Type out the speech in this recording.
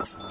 you